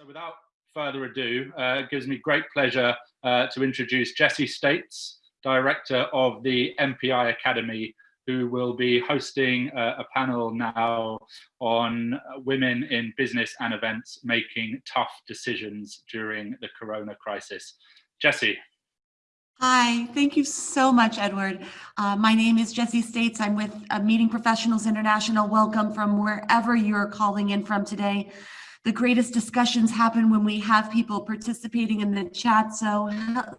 So without further ado, uh, it gives me great pleasure uh, to introduce Jessie States, Director of the MPI Academy, who will be hosting uh, a panel now on women in business and events making tough decisions during the corona crisis. Jessie. Hi, thank you so much, Edward. Uh, my name is Jessie States. I'm with uh, Meeting Professionals International. Welcome from wherever you're calling in from today. The greatest discussions happen when we have people participating in the chat. So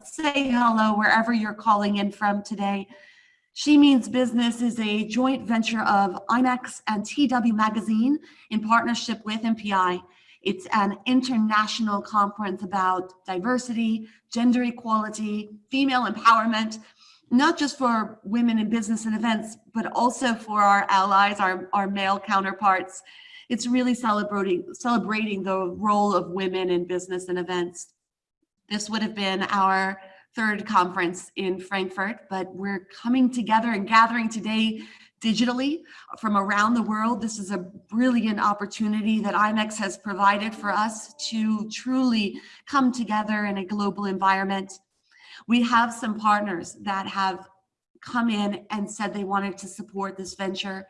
say hello wherever you're calling in from today. She Means Business is a joint venture of IMEX and TW Magazine in partnership with MPI. It's an international conference about diversity, gender equality, female empowerment, not just for women in business and events, but also for our allies, our, our male counterparts. It's really celebrating, celebrating the role of women in business and events. This would have been our third conference in Frankfurt, but we're coming together and gathering today digitally from around the world. This is a brilliant opportunity that IMEX has provided for us to truly come together in a global environment. We have some partners that have come in and said they wanted to support this venture.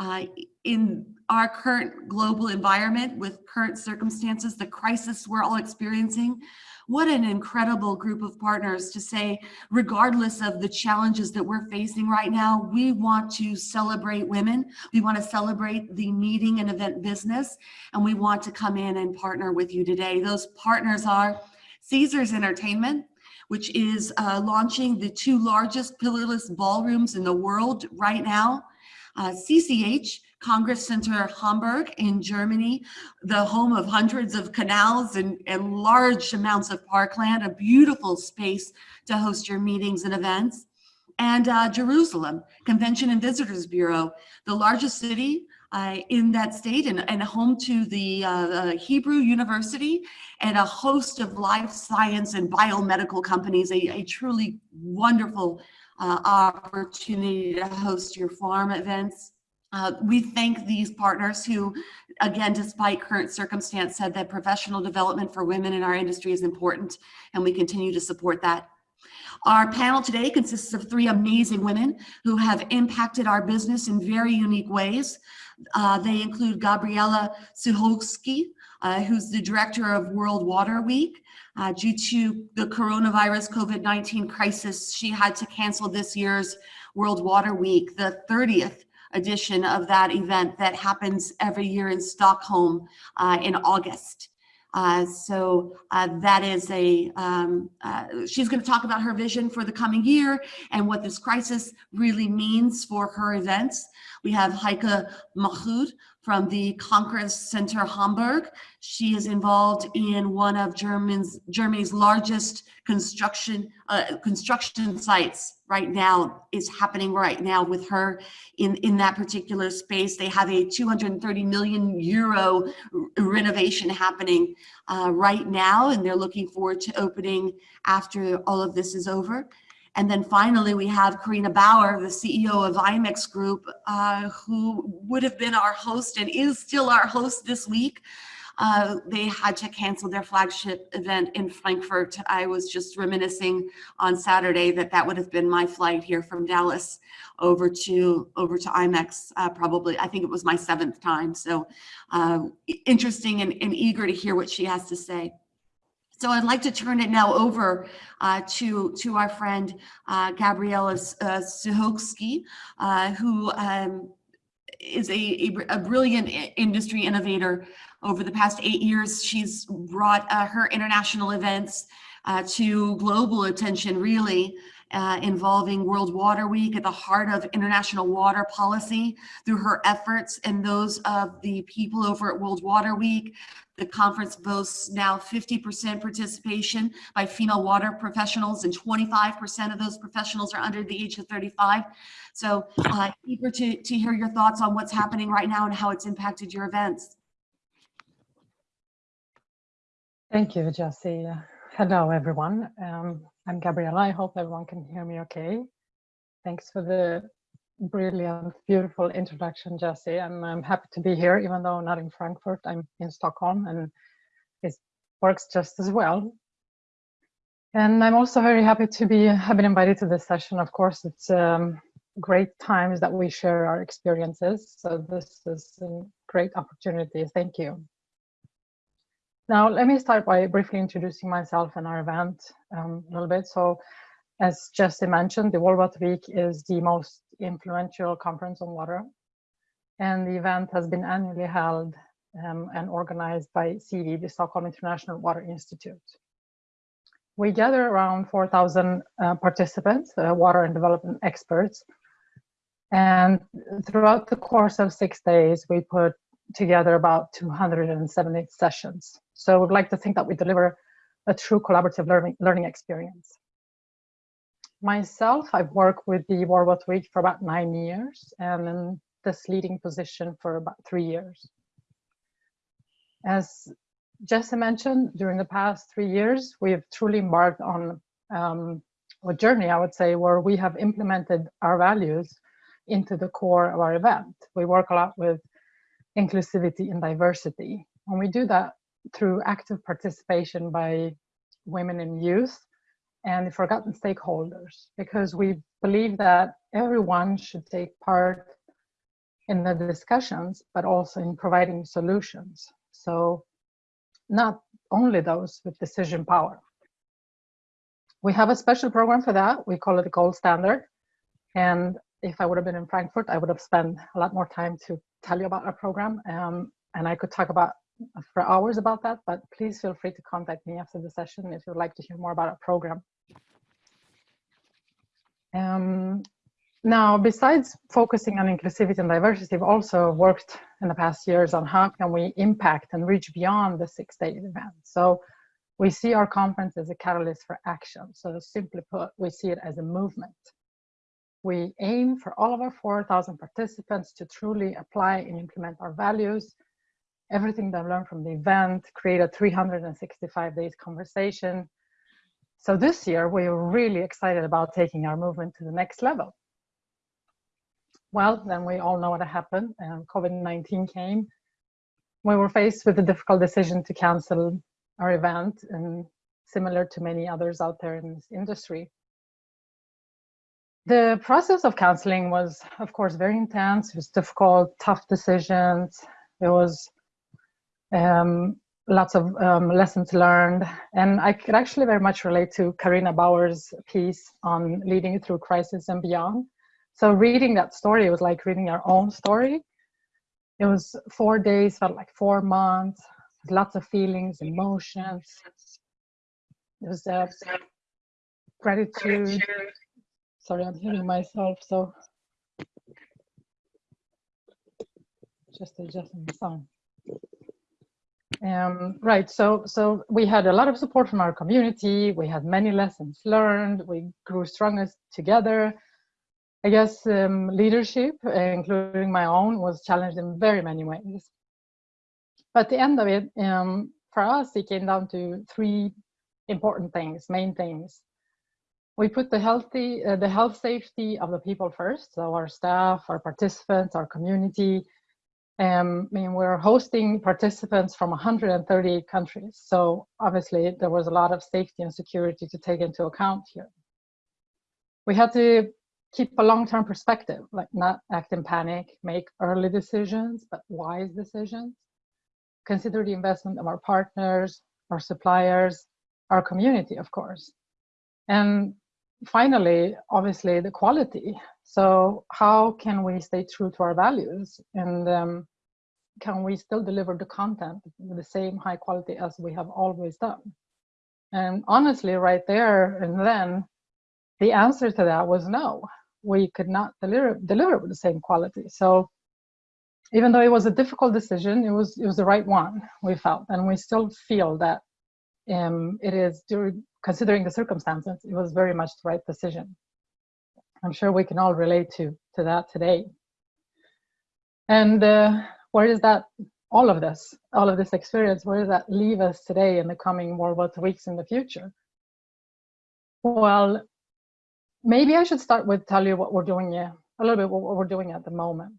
Uh, in our current global environment with current circumstances, the crisis we're all experiencing, what an incredible group of partners to say, regardless of the challenges that we're facing right now, we want to celebrate women. We want to celebrate the meeting and event business, and we want to come in and partner with you today. Those partners are Caesars Entertainment, which is uh, launching the two largest pillarless ballrooms in the world right now. Uh, CCH, Congress Center Hamburg in Germany, the home of hundreds of canals and, and large amounts of parkland, a beautiful space to host your meetings and events. And uh, Jerusalem, Convention and Visitors Bureau, the largest city uh, in that state and, and home to the uh, Hebrew University and a host of life science and biomedical companies, a, a truly wonderful uh, opportunity to host your farm events. Uh, we thank these partners who, again, despite current circumstance, said that professional development for women in our industry is important, and we continue to support that. Our panel today consists of three amazing women who have impacted our business in very unique ways. Uh, they include Gabriela Sucholski, uh, who's the director of World Water Week. Uh, due to the coronavirus COVID-19 crisis, she had to cancel this year's World Water Week, the 30th edition of that event that happens every year in Stockholm uh, in August. Uh, so uh, that is a, um, uh, she's going to talk about her vision for the coming year and what this crisis really means for her events. We have Heike Mahmoud from the Congress Center Hamburg. She is involved in one of German's, Germany's largest construction uh, construction sites right now is happening right now with her in, in that particular space. They have a 230 million euro renovation happening uh, right now, and they're looking forward to opening after all of this is over. And then finally, we have Carina Bauer, the CEO of IMEX Group, uh, who would have been our host and is still our host this week. Uh, they had to cancel their flagship event in Frankfurt. I was just reminiscing on Saturday that that would have been my flight here from Dallas over to over to IMEX. Uh, probably, I think it was my seventh time. So uh, interesting and, and eager to hear what she has to say. So I'd like to turn it now over uh, to, to our friend uh, Gabriela uh, Sucholski, uh, who um, is a, a, a, brilliant industry innovator. Over the past eight years, she's brought uh, her international events uh, to global attention, really, uh, involving World Water Week at the heart of international water policy through her efforts and those of the people over at World Water Week, the conference boasts now 50% participation by female water professionals and 25% of those professionals are under the age of 35. So uh, eager to, to hear your thoughts on what's happening right now and how it's impacted your events. Thank you, Jessie. Hello, everyone. Um, I'm Gabriela. I hope everyone can hear me okay. Thanks for the brilliant, beautiful introduction, Jesse. And I'm happy to be here, even though not in Frankfurt, I'm in Stockholm and it works just as well. And I'm also very happy to be have been invited to this session. Of course, it's um, great times that we share our experiences. So this is a great opportunity. Thank you. Now, let me start by briefly introducing myself and our event um, a little bit. So as Jesse mentioned, the World Water Week is the most influential conference on water. And the event has been annually held um, and organized by SIWI, the Stockholm International Water Institute. We gather around 4,000 uh, participants, uh, water and development experts. And throughout the course of six days, we put together about 270 sessions. So we'd like to think that we deliver a true collaborative learning, learning experience. Myself, I've worked with the World Water Week for about nine years and in this leading position for about three years. As Jesse mentioned, during the past three years, we have truly embarked on um, a journey, I would say, where we have implemented our values into the core of our event. We work a lot with inclusivity and diversity. And we do that through active participation by women and youth and the forgotten stakeholders, because we believe that everyone should take part in the discussions, but also in providing solutions. So not only those with decision power. We have a special program for that. We call it the gold standard. And if I would have been in Frankfurt, I would have spent a lot more time to tell you about our program. Um, and I could talk about for hours about that, but please feel free to contact me after the session if you'd like to hear more about our program. Um, now, besides focusing on inclusivity and diversity, we've also worked in the past years on how can we impact and reach beyond the six-day event. So we see our conference as a catalyst for action. So simply put, we see it as a movement. We aim for all of our 4,000 participants to truly apply and implement our values, everything they've learned from the event, create a 365 days conversation. So this year, we're really excited about taking our movement to the next level. Well, then we all know what happened. Um, COVID-19 came. We were faced with the difficult decision to cancel our event and similar to many others out there in this industry. The process of canceling was, of course, very intense. It was difficult, tough decisions. It was um, lots of um, lessons learned. And I could actually very much relate to Carina Bauer's piece on leading through crisis and beyond. So reading that story was like reading our own story. It was four days, felt like four months, lots of feelings, emotions. It was uh, gratitude. Sorry, I'm hearing myself, so just adjusting the sound. Um, right, so so we had a lot of support from our community. We had many lessons learned. We grew strongest together. I guess um, leadership, including my own, was challenged in very many ways. But the end of it, um, for us, it came down to three important things, main things. We put the healthy, uh, the health safety of the people first, so our staff, our participants, our community. Um, I mean, we're hosting participants from 138 countries, so obviously there was a lot of safety and security to take into account here. We had to keep a long-term perspective, like not act in panic, make early decisions, but wise decisions. Consider the investment of our partners, our suppliers, our community, of course. And finally, obviously, the quality. So how can we stay true to our values? And um, can we still deliver the content with the same high quality as we have always done? And honestly, right there and then, the answer to that was no we could not deliver deliver with the same quality. So even though it was a difficult decision, it was it was the right one we felt, and we still feel that um, it is during considering the circumstances, it was very much the right decision. I'm sure we can all relate to to that today. And uh, where is that? All of this, all of this experience, where does that leave us today in the coming World Water weeks in the future? Well, maybe I should start with tell you what we're doing yeah, a little bit what we're doing at the moment.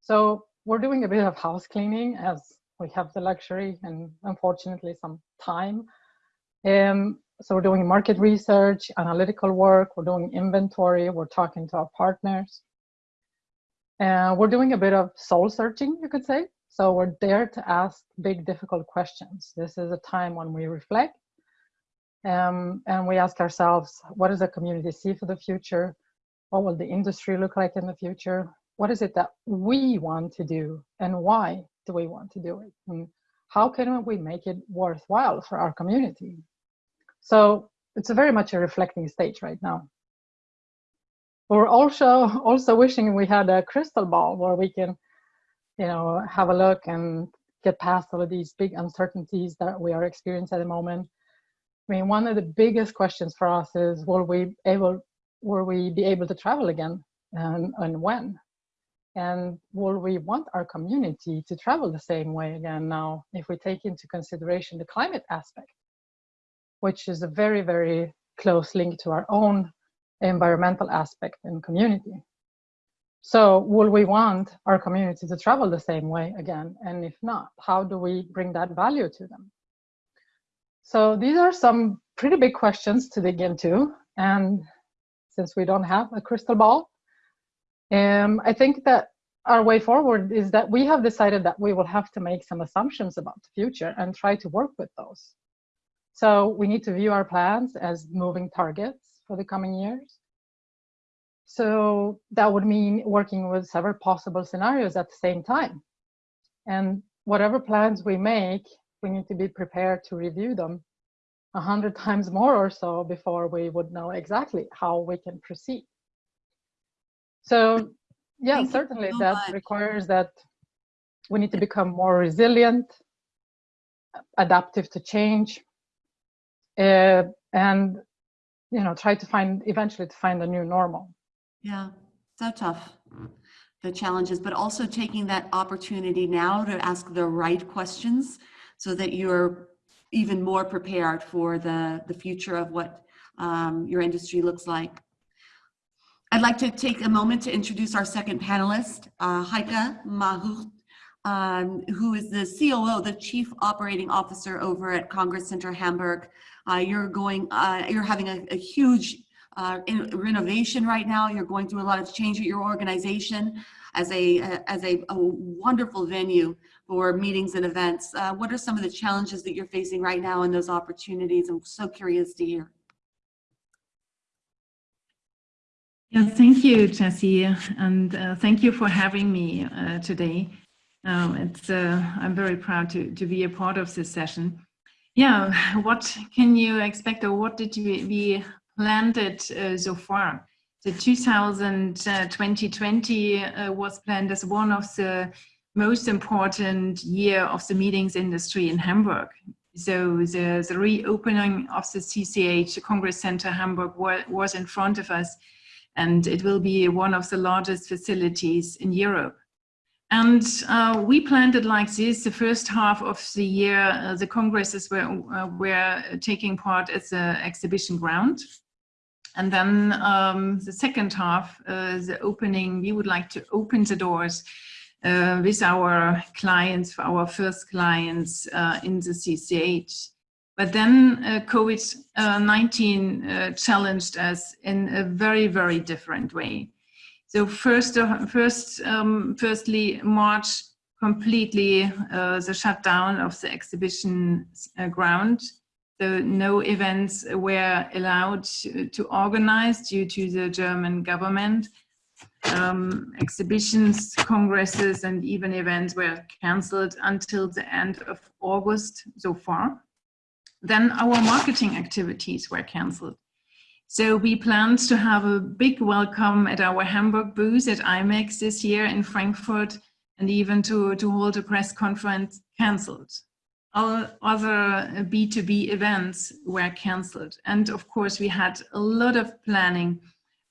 So we're doing a bit of house cleaning as we have the luxury and unfortunately some time. Um, so we're doing market research, analytical work, we're doing inventory, we're talking to our partners. Uh, we're doing a bit of soul searching, you could say. So we're there to ask big, difficult questions. This is a time when we reflect um, and we ask ourselves, what does the community see for the future? What will the industry look like in the future? What is it that we want to do and why do we want to do it? And how can we make it worthwhile for our community? So it's a very much a reflecting stage right now. We're also also wishing we had a crystal ball where we can, you know, have a look and get past all of these big uncertainties that we are experiencing at the moment I mean, one of the biggest questions for us is, will we able, will we be able to travel again, and, and when? And will we want our community to travel the same way again now, if we take into consideration the climate aspect, which is a very, very close link to our own environmental aspect and community. So will we want our community to travel the same way again? And if not, how do we bring that value to them? So these are some pretty big questions to dig into. And since we don't have a crystal ball, um, I think that our way forward is that we have decided that we will have to make some assumptions about the future and try to work with those. So we need to view our plans as moving targets for the coming years. So that would mean working with several possible scenarios at the same time. And whatever plans we make we need to be prepared to review them a hundred times more or so before we would know exactly how we can proceed. So yeah, Thank certainly so that much. requires that we need to become more resilient, adaptive to change, uh, and you know try to find eventually to find a new normal. Yeah, so tough the challenges, but also taking that opportunity now to ask the right questions so that you're even more prepared for the, the future of what um, your industry looks like. I'd like to take a moment to introduce our second panelist, uh, Heike Mahmoud, um, who is the COO, the Chief Operating Officer over at Congress Center Hamburg. Uh, you're going, uh, you're having a, a huge uh, renovation right now. You're going through a lot of change at your organization as a, as a, a wonderful venue for meetings and events. Uh, what are some of the challenges that you're facing right now and those opportunities? I'm so curious to hear. Yeah, thank you, Jesse, and uh, thank you for having me uh, today. Um, it's uh, I'm very proud to, to be a part of this session. Yeah, what can you expect or what did we, we planned it uh, so far? The 2020 uh, was planned as one of the most important year of the meetings industry in Hamburg. So the, the reopening of the CCH, the Congress Center Hamburg, was in front of us, and it will be one of the largest facilities in Europe. And uh, we planned it like this. The first half of the year, uh, the congresses were, uh, were taking part at the exhibition ground. And then um, the second half, uh, the opening, we would like to open the doors uh, with our clients, our first clients uh, in the CCH. But then uh, COVID-19 uh, challenged us in a very, very different way. So first, uh, first um, firstly, March completely uh, the shutdown of the exhibition ground. So no events were allowed to organize due to the German government um, exhibitions, congresses, and even events were cancelled until the end of August so far. Then our marketing activities were cancelled. So we planned to have a big welcome at our Hamburg booth at IMEX this year in Frankfurt and even to, to hold a press conference cancelled. All other B2B events were cancelled. And of course, we had a lot of planning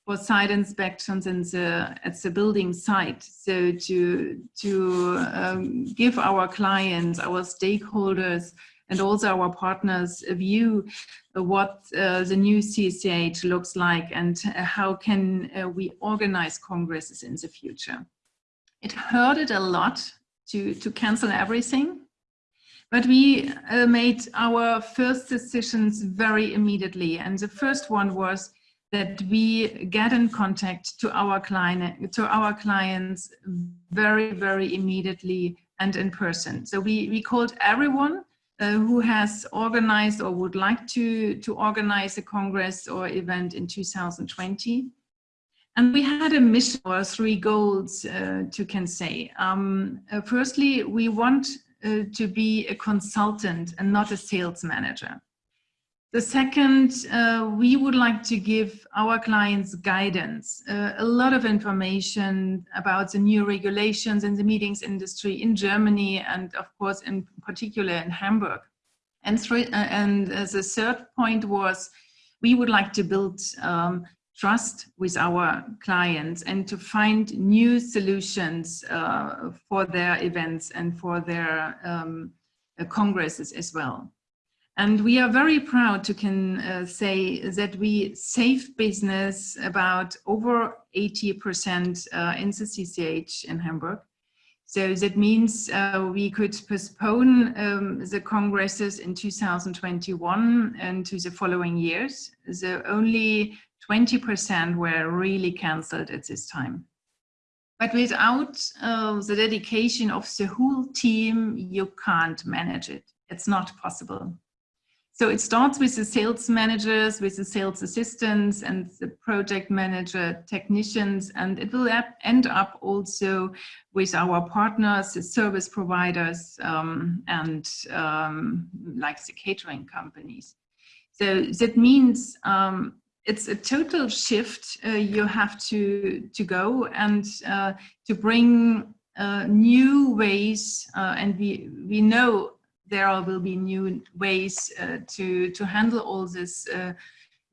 for site inspections in the, at the building site. So to, to um, give our clients, our stakeholders, and also our partners view what uh, the new CCH looks like and how can uh, we organize congresses in the future. It hurted a lot to, to cancel everything But we uh, made our first decisions very immediately. And the first one was that we get in contact to our client, to our clients very, very immediately and in person. So we, we called everyone uh, who has organized or would like to, to organize a Congress or event in 2020. And we had a mission or three goals uh, to can say. Um, uh, firstly, we want uh, to be a consultant and not a sales manager. The second, uh, we would like to give our clients guidance, uh, a lot of information about the new regulations in the meetings industry in Germany and of course in particular in Hamburg. And, uh, and the third point was we would like to build um, trust with our clients and to find new solutions uh, for their events and for their um, uh, congresses as well. And we are very proud to can uh, say that we save business about over 80% uh, in the CCH in Hamburg. So that means uh, we could postpone um, the congresses in 2021 and to the following years. So only 20% were really cancelled at this time. But without uh, the dedication of the whole team, you can't manage it. It's not possible. So it starts with the sales managers, with the sales assistants and the project manager technicians, and it will end up also with our partners, the service providers, um, and um, like the catering companies. So that means um, it's a total shift uh, you have to, to go and uh, to bring uh, new ways, uh, and we, we know there will be new ways uh, to to handle all these uh,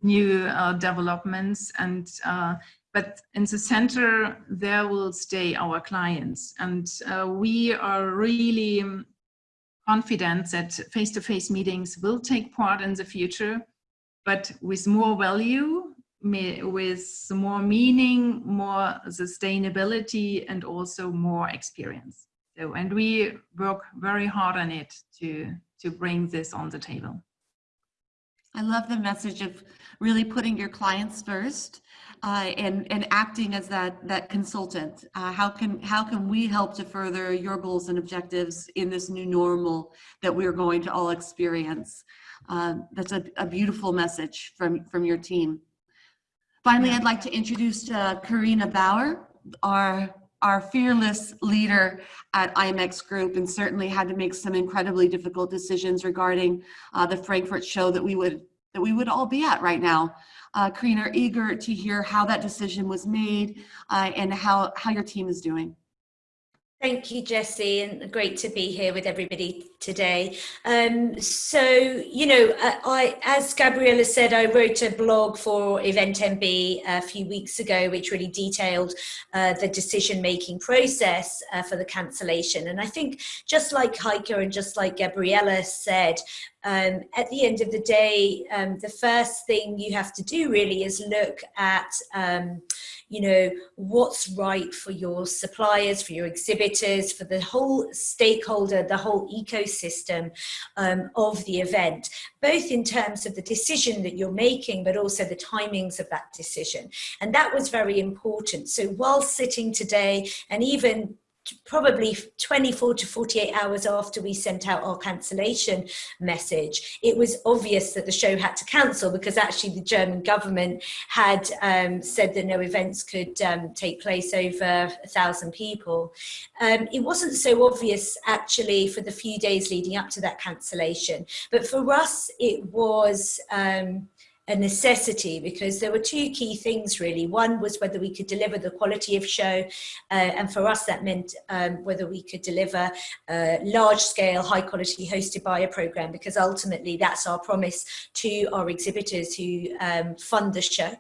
new uh, developments and uh, but in the center there will stay our clients. And uh, we are really confident that face-to-face -face meetings will take part in the future but with more value with more meaning more sustainability and also more experience so, and we work very hard on it to, to bring this on the table. I love the message of really putting your clients first uh, and, and acting as that, that consultant. Uh, how, can, how can we help to further your goals and objectives in this new normal that we're going to all experience? Uh, that's a, a beautiful message from, from your team. Finally, I'd like to introduce uh, Carina Bauer, our our fearless leader at IMEX Group and certainly had to make some incredibly difficult decisions regarding uh, the Frankfurt show that we would that we would all be at right now. Uh, Carina, eager to hear how that decision was made uh, and how, how your team is doing. Thank you, Jesse, and great to be here with everybody today. Um, so, you know, uh, I, as Gabriella said, I wrote a blog for Event MB a few weeks ago, which really detailed uh, the decision-making process uh, for the cancellation. And I think just like Heike and just like Gabriella said, um, at the end of the day, um, the first thing you have to do really is look at, um, you know, what's right for your suppliers, for your exhibitors, for the whole stakeholder, the whole ecosystem um, of the event, both in terms of the decision that you're making, but also the timings of that decision. And that was very important. So while sitting today and even probably 24 to 48 hours after we sent out our cancellation message, it was obvious that the show had to cancel because actually the German government had um, said that no events could um, take place over a thousand people. Um, it wasn't so obvious actually for the few days leading up to that cancellation, but for us it was um, a necessity because there were two key things really. One was whether we could deliver the quality of show uh, and for us that meant um, whether we could deliver a large scale high quality hosted buyer program because ultimately that's our promise to our exhibitors who um, fund the show.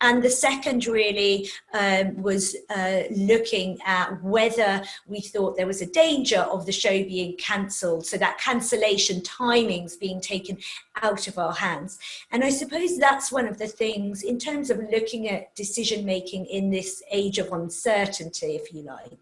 And the second really um, was uh, looking at whether we thought there was a danger of the show being cancelled so that cancellation timings being taken out of our hands. And I suppose that's one of the things in terms of looking at decision making in this age of uncertainty, if you like.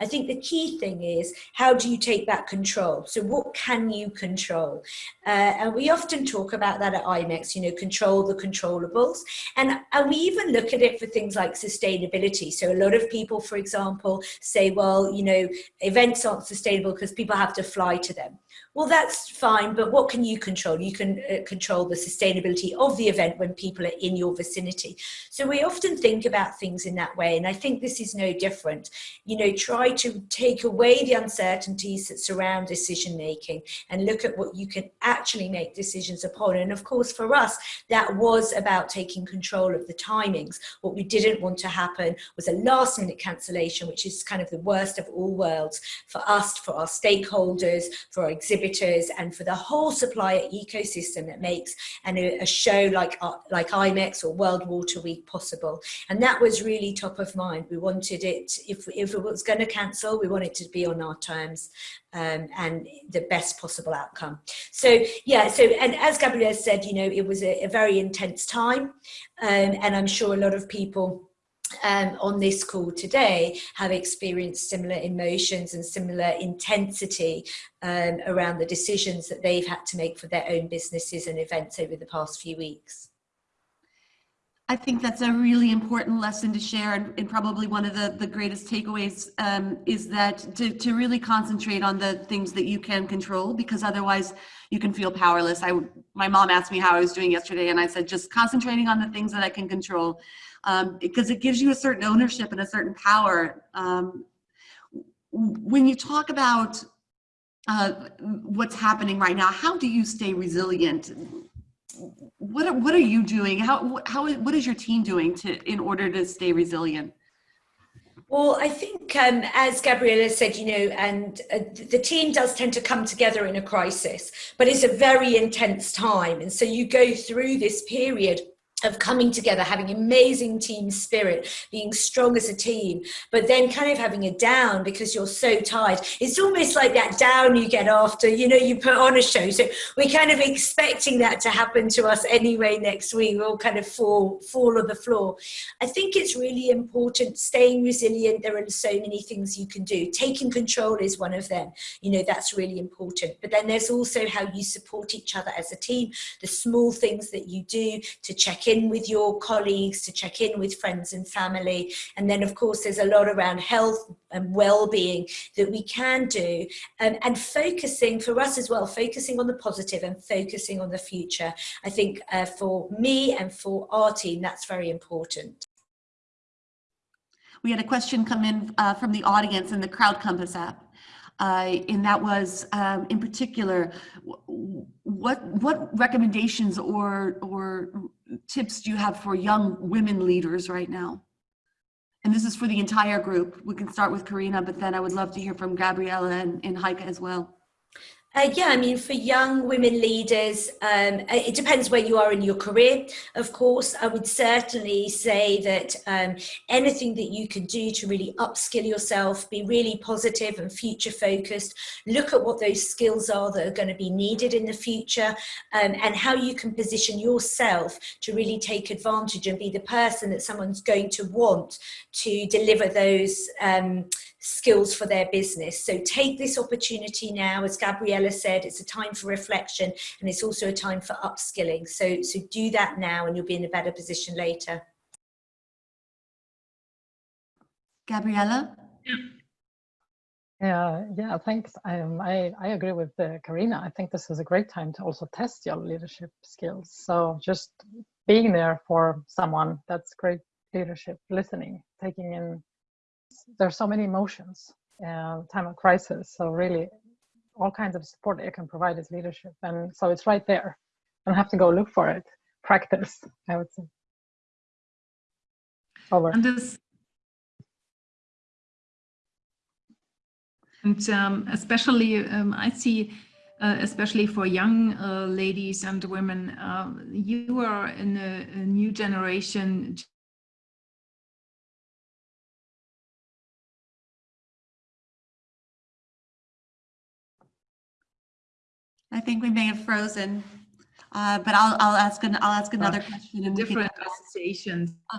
I think the key thing is how do you take back control? So what can you control? Uh, and we often talk about that at IMEX, you know, control the controllables. And, and we even look at it for things like sustainability. So a lot of people, for example, say, well, you know, events aren't sustainable because people have to fly to them. Well, that's fine, but what can you control? You can uh, control the sustainability of the event when people are in your vicinity. So we often think about things in that way, and I think this is no different. You know, try to take away the uncertainties that surround decision making and look at what you can actually make decisions upon. And of course, for us, that was about taking control of the timings. What we didn't want to happen was a last minute cancellation, which is kind of the worst of all worlds for us, for our stakeholders, for our exhibitors, and for the whole supplier ecosystem that makes an, a show like, uh, like IMEX or World Water Week possible. And that was really top of mind. We wanted it, if, if it was going to cancel, we wanted to be on our terms um, and the best possible outcome. So yeah, so and as Gabrielle said, you know, it was a, a very intense time um, and I'm sure a lot of people um, on this call today have experienced similar emotions and similar intensity um, around the decisions that they've had to make for their own businesses and events over the past few weeks. I think that's a really important lesson to share and, and probably one of the, the greatest takeaways um, is that to, to really concentrate on the things that you can control because otherwise you can feel powerless. I, my mom asked me how I was doing yesterday and I said, just concentrating on the things that I can control um, because it gives you a certain ownership and a certain power. Um, when you talk about uh, what's happening right now, how do you stay resilient? What are, what are you doing? How, how, what is your team doing to, in order to stay resilient? Well, I think, um, as Gabriella said, you know, and uh, the team does tend to come together in a crisis, but it's a very intense time. And so you go through this period of coming together, having amazing team spirit, being strong as a team, but then kind of having a down because you're so tired. It's almost like that down you get after, you know, you put on a show. So we're kind of expecting that to happen to us anyway next week. We'll kind of fall, fall on the floor. I think it's really important staying resilient. There are so many things you can do. Taking control is one of them. You know, that's really important. But then there's also how you support each other as a team, the small things that you do to check in in with your colleagues, to check in with friends and family. And then of course, there's a lot around health and well-being that we can do um, and focusing for us as well, focusing on the positive and focusing on the future. I think uh, for me and for our team, that's very important. We had a question come in uh, from the audience in the Crowd Compass app. Uh, and that was um, in particular, what what recommendations or or tips do you have for young women leaders right now? And this is for the entire group. We can start with Carina, but then I would love to hear from Gabriella and, and Heike as well. Uh, yeah, I mean, for young women leaders, um, it depends where you are in your career. Of course, I would certainly say that um, anything that you can do to really upskill yourself, be really positive and future focused, look at what those skills are that are going to be needed in the future um, and how you can position yourself to really take advantage and be the person that someone's going to want to deliver those um, skills for their business. So take this opportunity now, as Gabriella said, it's a time for reflection and it's also a time for upskilling. So, so do that now and you'll be in a better position later. Gabriella? Yeah, yeah, thanks. Um, I, I agree with uh, Carina. I think this is a great time to also test your leadership skills. So just being there for someone, that's great leadership, listening, taking in there's so many emotions and time of crisis. So really, all kinds of support that you can provide is leadership, and so it's right there. Don't have to go look for it. Practice, I would say. Over. And this, and um, especially, um, I see. Uh, especially for young uh, ladies and women, uh, you are in a, a new generation I think we may have frozen, uh, but I'll, I'll ask an, I'll ask another uh, question. And different associations. Uh,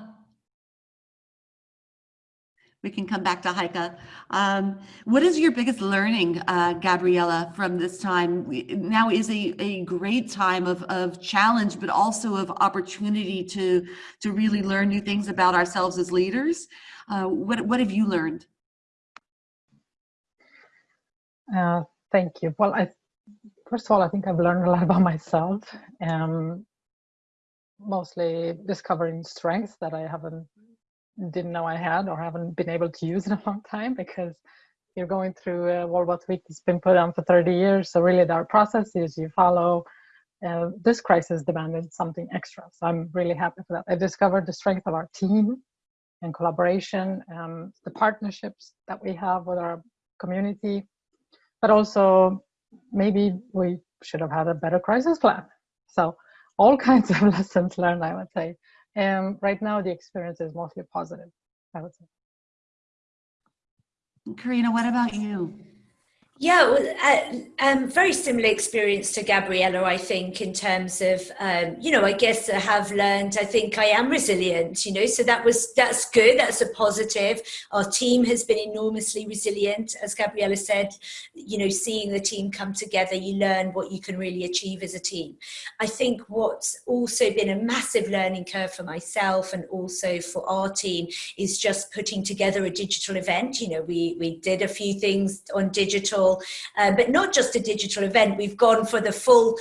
we can come back to Heike. Um, what is your biggest learning, uh, Gabriella, from this time? We- Now is a, a great time of, of challenge, but also of opportunity to, to really learn new things about ourselves as leaders. Uh, what, what have you learned? Uh, thank you. Well, I first of all, I think I've learned a lot about myself. Um, mostly discovering strengths that I haven't didn't know I had or haven't been able to use in a long time because you're going through a World Water Week that's been put on for 30 years. So really, there are processes you follow. Uh, this crisis demanded something extra. So I'm really happy for that. I discovered the strength of our team and collaboration, um, the partnerships that we have with our community, but also maybe we should have had a better crisis plan. So all kinds of lessons learned, I would say. And right now the experience is mostly positive, I would say. Carina, what about you? Yeah, uh, um, very similar experience to Gabriella, I think, in terms of, um, you know, I guess I have learned, I think I am resilient, you know, so that was, that's good, that's a positive. Our team has been enormously resilient, as Gabriella said, you know, seeing the team come together, you learn what you can really achieve as a team. I think what's also been a massive learning curve for myself and also for our team is just putting together a digital event. You know, we, we did a few things on digital, uh, but not just a digital event. We've gone for the full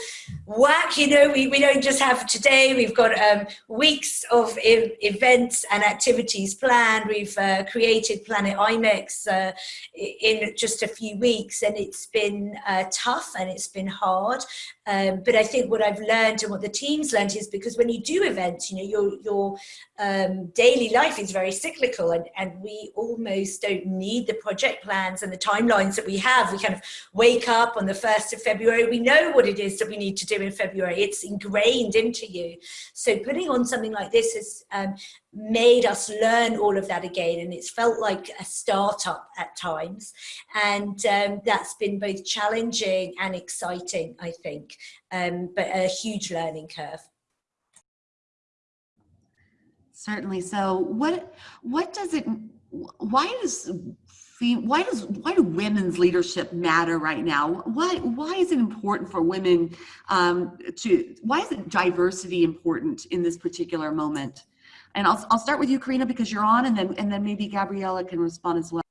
whack, you know, we, we don't just have today, we've got um, weeks of e events and activities planned. We've uh, created Planet IMEX uh, in just a few weeks and it's been uh, tough and it's been hard. Um, but I think what I've learned and what the team's learned is because when you do events, you know, your, your um, daily life is very cyclical and, and we almost don't need the project plans and the timelines that we have. We kind of wake up on the 1st of February. We know what it is that we need to do in February. It's ingrained into you. So putting on something like this has um, made us learn all of that again and it's felt like a startup at times and um, that's been both challenging and exciting I think um, but a huge learning curve. Certainly. So what what does it why does why does why do women's leadership matter right now? Why why is it important for women um, to why is it diversity important in this particular moment? And I'll, I'll start with you, Carina, because you're on, and then, and then maybe Gabriella can respond as well.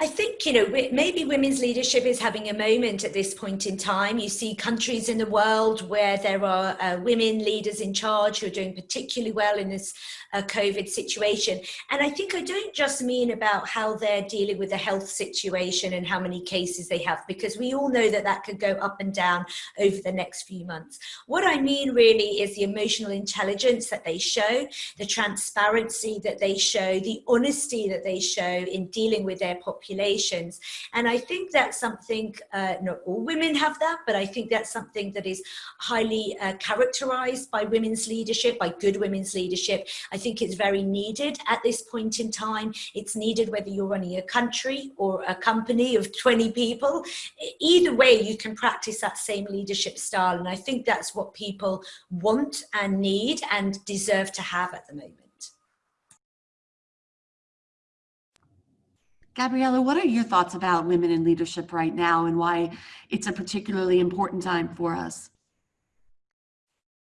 I think, you know, maybe women's leadership is having a moment at this point in time. You see countries in the world where there are uh, women leaders in charge who are doing particularly well in this uh, COVID situation. And I think I don't just mean about how they're dealing with the health situation and how many cases they have, because we all know that that could go up and down over the next few months. What I mean really is the emotional intelligence that they show, the transparency that they show, the honesty that they show in dealing with their population populations. And I think that's something, uh, not all women have that, but I think that's something that is highly uh, characterized by women's leadership, by good women's leadership. I think it's very needed at this point in time. It's needed whether you're running a country or a company of 20 people. Either way, you can practice that same leadership style. And I think that's what people want and need and deserve to have at the moment. Gabriella, what are your thoughts about women in leadership right now and why it's a particularly important time for us?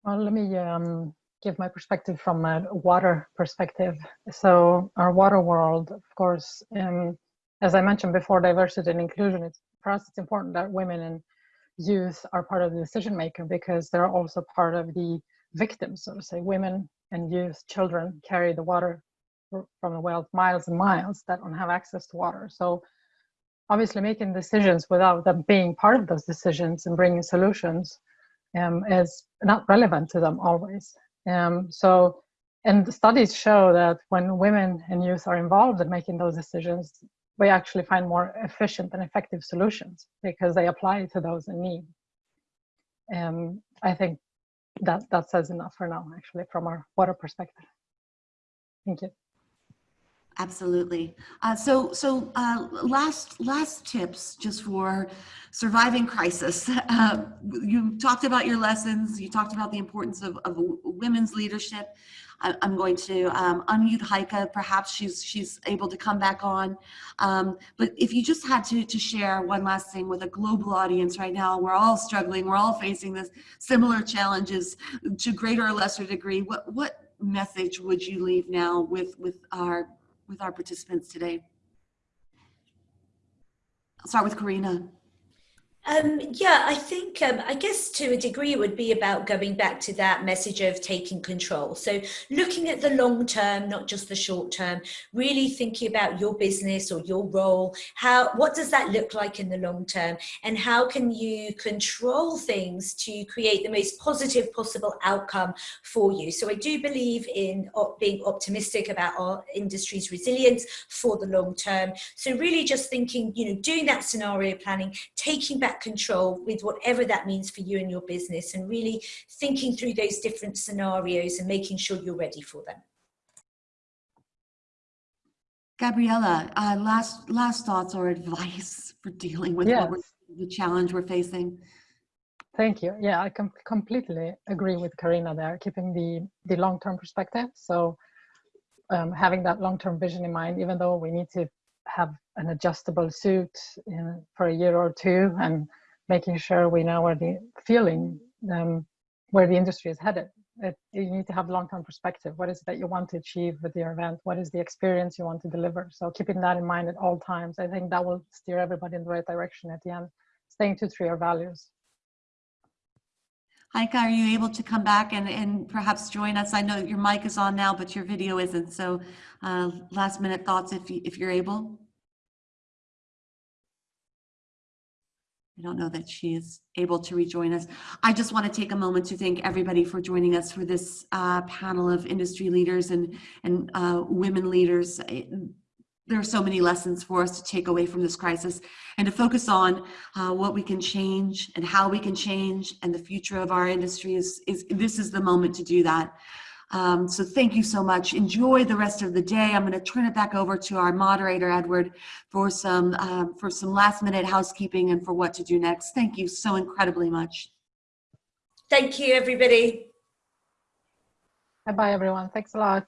Well, let me um, give my perspective from a water perspective. So our water world, of course, um, as I mentioned before, diversity and inclusion, it's, for us it's important that women and youth are part of the decision maker because they're also part of the victims, so to say. Women and youth, children carry the water from the wells miles and miles that don't have access to water. So obviously making decisions without them being part of those decisions and bringing solutions um, is not relevant to them always. Um, so, and studies show that when women and youth are involved in making those decisions, we actually find more efficient and effective solutions because they apply to those in need. Um, I think that that says enough for now, actually, from our water perspective. Thank you. Absolutely. Uh, so, so uh, last last tips just for surviving crisis. Uh, you talked about your lessons. You talked about the importance of, of women's leadership. I, am going to um, unmute Heike. Perhaps she's she's able to come back on. Um, but if you just had to to share one last thing with a global audience right now, we're all struggling. We're all facing this similar challenges to greater or lesser degree. What what message would you leave now with with our with our participants today? I'll start with Carina. Um, yeah, I think, um, I guess to a degree it would be about going back to that message of taking control. So looking at the long term, not just the short term, really thinking about your business or your role, how, what does that look like in the long term? And how can you control things to create the most positive possible outcome for you? So I do believe in being optimistic about our industry's resilience for the long term. So really just thinking, you know, doing that scenario planning, taking back control with whatever that means for you and your business and really thinking through those different scenarios and making sure you're ready for them. Gabriella, uh, last last thoughts or advice for dealing with yes. the challenge we're facing? Thank you. Yeah, I com completely agree with Carina there, keeping the, the long-term perspective. So um, having that long-term vision in mind, even though we need to have an adjustable suit in, for a year or two and making sure we know where the feeling um, where the industry is headed. It, you need to have long-term perspective. What is it that you want to achieve with your event? What is the experience you want to deliver? So keeping that in mind at all times i think that will steer everybody in the right direction at the end. Staying true to your values Heike, are you able to come back and, and perhaps join us? I know your mic is on now, but your video isn't. So uh, last minute thoughts if, you, if you're able. I don't know that she is able to rejoin us. I just want to take a moment to thank everybody for joining us for this uh, panel of industry leaders and, and uh, women leaders. There are so many lessons for us to take away from this crisis and to focus on uh, what we can change and how we can change and the future of our industry is, is this is the moment to do that. Um, so thank you so much. Enjoy the rest of the day. I'm going to turn it back over to our moderator, Edward, for some, um, for some last minute housekeeping and for what to do next. Thank you so incredibly much. Thank you, everybody. Bye-bye, everyone. Thanks a lot.